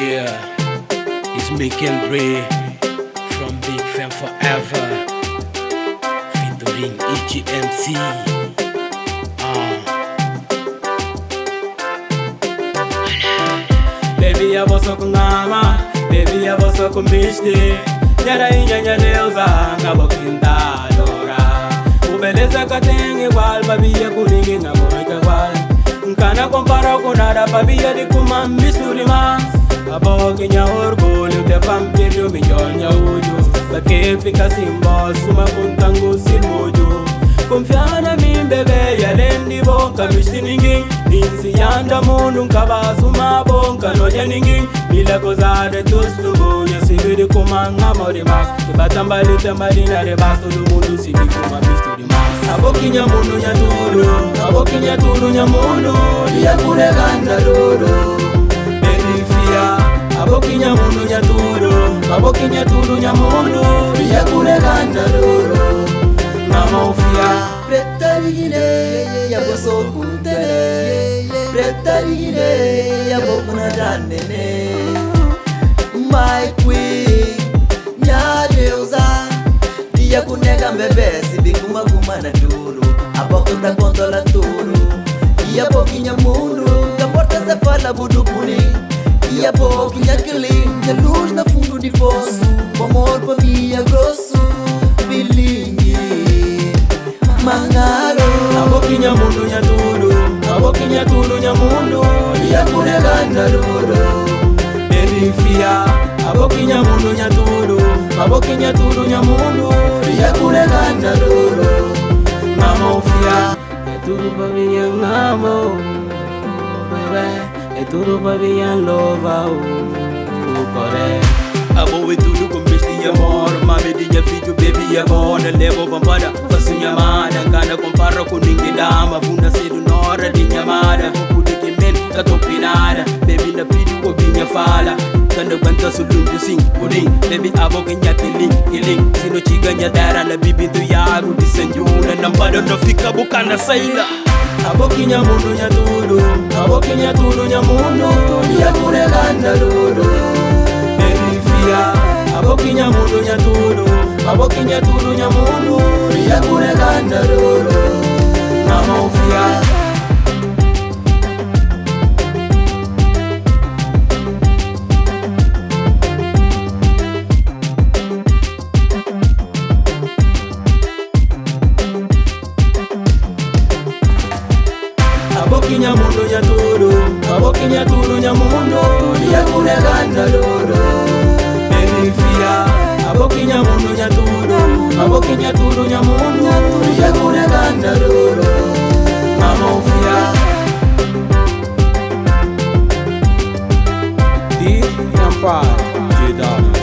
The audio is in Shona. yeah it's making gray from big fan forever featuring egmc uh. baby a voz com gama baby a voz com biste nyara inyanya neuza ngabo kinda dora ubeleza katengi wal babiye kulingi na moja wal nkana kompara kunada babiye dikuma misuri mas Abok nyaor golu te pam tirio mi yol nyauju Bakit fika simbol suma kuntangu simuju Kumfiana min bebe yalendi bonka mishti ninging Ninsi yanda mundu nkaba suma bonka noja ninging Bila kozade tustubu yasibidi kumanga morimas Ibatambali tembalina rebas Tulu mundu sidi kuma mishti dimas Abokinya mundu nyaturu Abokinya turu nyamundu ganda lulu aboki nyamundu nyatulu aboki nyatulu nyamundu yakulekanda lulu mama ufia pretaligine yaboso kuntele pretaligine yabokuna janene my queen nyadeuza ndiyakuneka mbebesi na tulu abokunta kontola ya yaboki nyamundu kaporta sefala budupuni Я Бог, я Клин, я Луж на фунту не посу Помор по ми, я Госу, Белинги Мангаро А Бог, я Муну, я Туру А Бог, я Туру, я Муну Я Муна, я Гандаруру Эрифия A Бог, я Муну, я Туру A Бог, я Туру, я Муну Я Куна, я Гандаруру Мамо, Фия Я Туру, я Муну, я Туру E tu tudo baby and love o corre Abo we tudo com bisti amor ma vedi ya figlio baby ya bona Levo bambada fasu nyamada Kana comparo con ninguém dama Bunda cedo nora di nyamada Kukudi kimen katopinada Baby na pidi kwa binya fala Kanda banta sulunju sing kuling Baby abo kenya tiling kiling Sino chiga nyadara na bibi tu yaru Disenjuna nambado nafika bukana saila abokinya munu nyatulu abokinya tulu nyamunu tulya tulekandalulu nyaturu maboko nyaturu nyamundu yekule kandaluru enifia maboko nyamundu nyaturu maboko nyaturu nyamundu yekule kandaluru mamofia di nyampa jedamu